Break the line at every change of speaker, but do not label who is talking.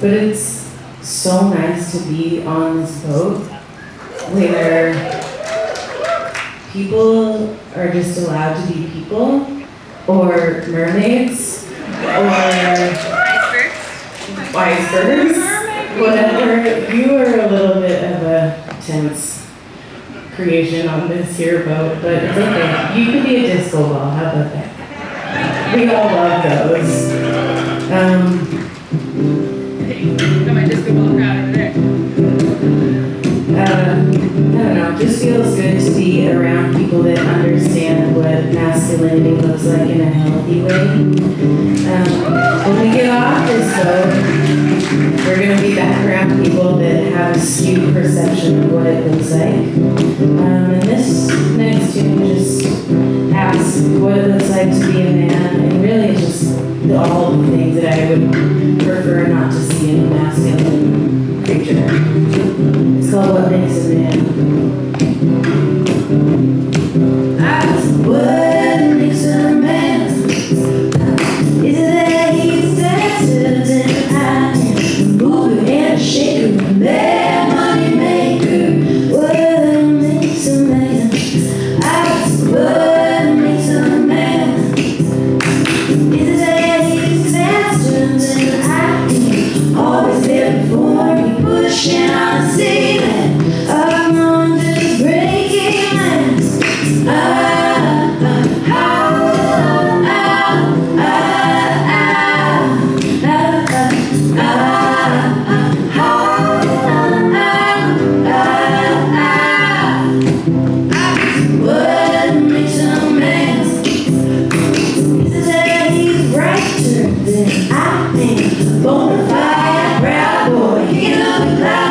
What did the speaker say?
But it's so nice to be on this boat where people are just allowed to be people, or mermaids, or icebergs, whatever. You are a little bit of a tense creation on this here boat, but it's okay. You could be a disco ball. How about that? We all love those. Um,
Got my disco ball crowd over there.
uh, I don't know, It just feels good to be around people that understand what masculinity looks like in a healthy way. Um, when we get off this boat, we're gonna be back around people that have a skewed perception of what it looks like. Um, and this next tune just asks what it looks like to be a man, and really just all the things that I would masculine creature. It's called What Makes a Man. You. the.